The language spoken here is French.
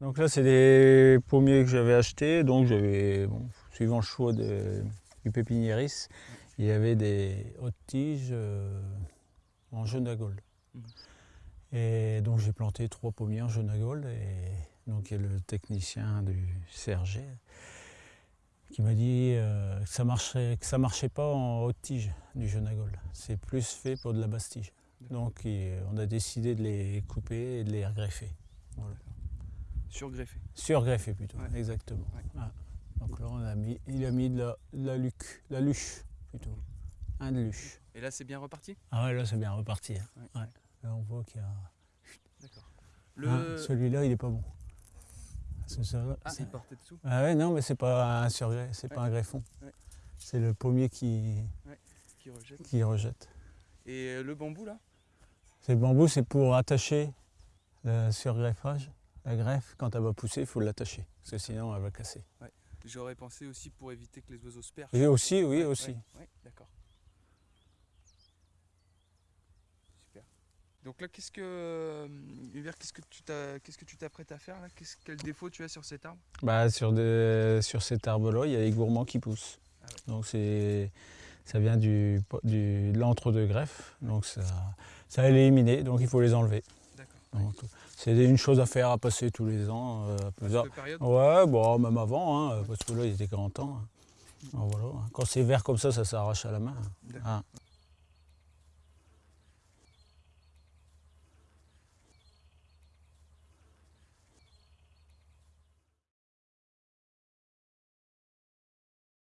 Donc là, c'est des pommiers que j'avais achetés. Donc j'avais, bon, suivant le choix de- du pépiniériste, il y avait des hautes tiges euh, en jaune à gold. Mhm. Et donc j'ai planté trois pommiers en jaune à gold. Et donc il y a le technicien du CRG qui m'a dit euh, que ça marchait, que ça marchait pas en haute tige du jaune à gold. C'est plus fait pour de la basse tige. Donc on a décidé de les couper et de les regreffer. Surgreffé. Surgreffé plutôt, Ouais. exactement. Ouais. Ah. Donc là, on a mis, il a mis de la, de la luc, la luche plutôt. Un de luche. Et là, c'est bien reparti? Ah ouais, là, c'est bien reparti. hein. Ouais. Là, on voit qu'il y a. D'accord. Le... Ah, Celui-là, il est pas bon. C'est ça, ah, c'est- il portait dessous Ah ouais, non, mais c'est pas un c'est pas un greffon. Ouais. C'est le pommier qui, qui rejette. qui rejette. Et euh, le bambou, là? C'est le bambou, c'est pour attacher le surgreffage. La greffe, quand elle va pousser, il faut l'attacher, parce que sinon elle va casser. J'aurais pensé aussi pour éviter que les oiseaux se perchent. Et aussi, oui, Ouais, aussi. ouais, d'accord. Super. Donc là, qu'est-ce que, euh, Hubert, qu'est-ce que tu t'as- qu'est-ce que tu t'apprêtes à faire là? Quel défaut tu as sur cet arbre? Bah, sur, des- sur cet arbre-là, il y a les gourmands qui poussent. Ah. Donc c'est, ça vient du, du, de l'entre-deux greffes. Donc ça, ça a éliminé, donc il faut les enlever. C'est une chose à faire, à passer tous les ans. euh, Ouais, bon, même avant, hein, parce que là, il était grand temps. hein. Alors voilà, hein. Quand c'est vert comme ça, ça s'arrache à la main.